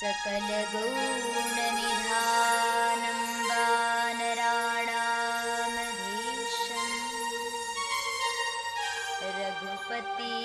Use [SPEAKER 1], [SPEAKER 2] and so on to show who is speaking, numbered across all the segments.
[SPEAKER 1] सकलगुणनिधानं वानराणामधीशम् रघुपति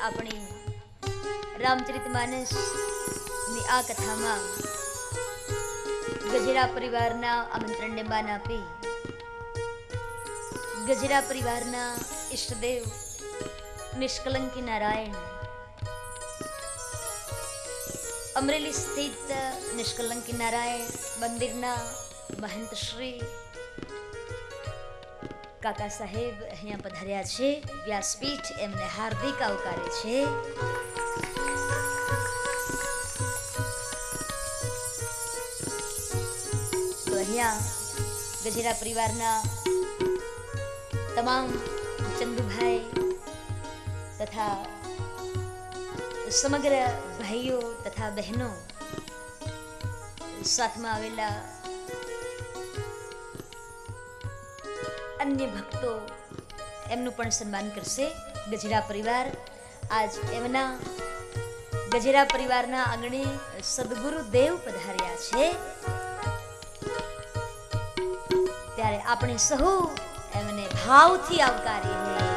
[SPEAKER 1] આપણી રામચરિત માનસની આ કથામાં ગજરા પરિવારના આમંત્રણને માન આપી ગજરા પરિવારના ઈષ્ટદેવ નિષ્કલંકી નારાયણ અમરેલી સ્થિત નિષ્કલંકી નારાયણ મંદિરના મહંત શ્રી કાકા સાહેબ અહીંયા પધાર્યા છે. વ્યાસપીઠ એમને હાર્દિક આવકારે છે. તો અહીંયા ગજેરા પરિવારના તમામ ચંદુભાઈ તથા સમગ્ર ભાઈઓ તથા બહેનો સાથમાં આવેલા અન્ય ભક્તો એમનું પણ સન્માન કરશે. ગજરા પરિવાર, આજ એમના ગજરા પરિવારના આંગણે સદગુરુ દેવ પધાર્યા છે. ત્યારે આપણે સહુ એમને ભાવથી આવકારીએ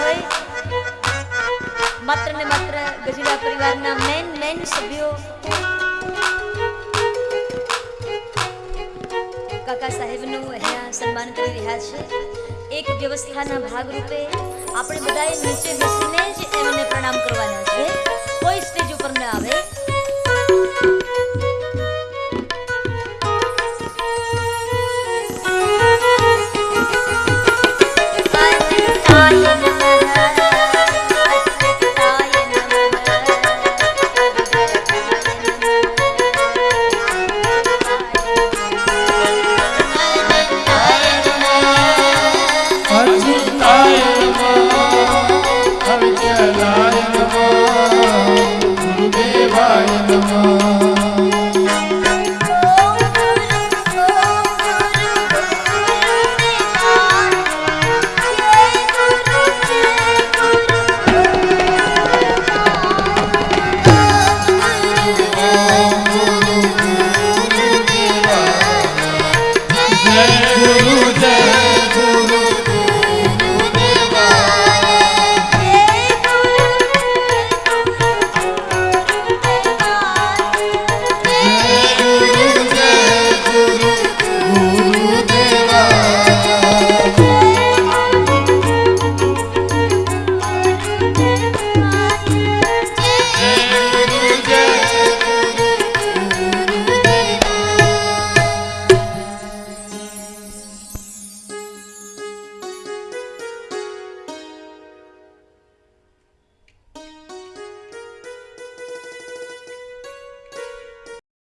[SPEAKER 1] હોય માત્ર ને માત્ર ગજેલા પરિવારના મેન મેન સભ્યો કાકા સાહેબનું અહીંયા સન્માન કરી રહ્યા છે. એક વ્યવસ્થાના ભાગરૂપે આપણે બધાએ નીચે બેસીને જ એમને પ્રણામ કરવાના છે. કોઈ સ્ટેજ ઉપર ન આવે.